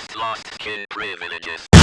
just lost skin privileges.